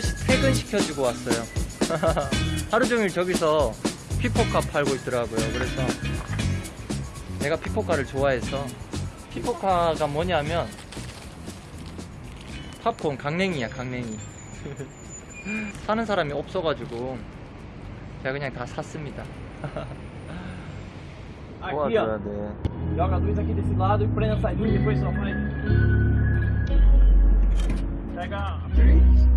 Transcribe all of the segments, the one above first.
소개시켜주고 왔어요. 하루 종일 저기서 피포카 팔고 있더라고요. 그래서 내가 피포카를 좋아해서 피포카가 뭐냐면 팝콘 강냉이야 강냉이. 사는 사람이 없어가지고 제가 그냥 다 샀습니다. Aqui, ó. 돼. Joga a luz aqui desse lado e prende essa luz depois só vai. Pega. Um,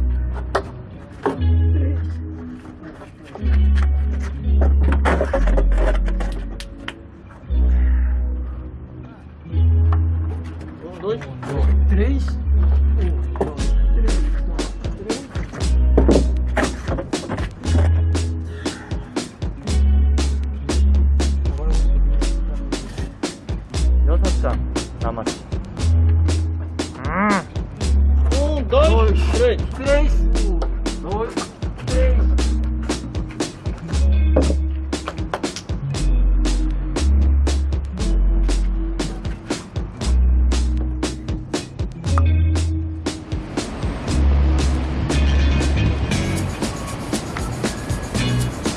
dois, três. Um, dois, três. três. Agora eu vou subir. 여섯 장 남았어. 음. Um, dois, três. Três.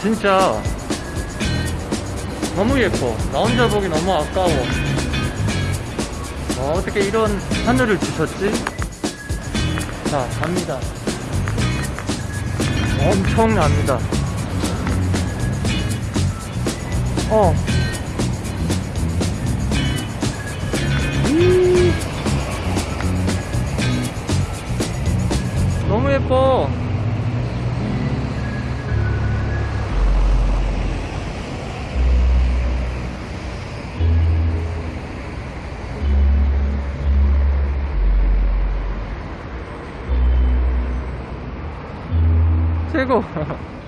진짜 너무 예뻐. 나 혼자 보기 너무 아까워. 어, 어떻게 이런 하늘을 주셨지? 자, 갑니다. 엄청납니다. 어. 이. 너무 예뻐. 아이고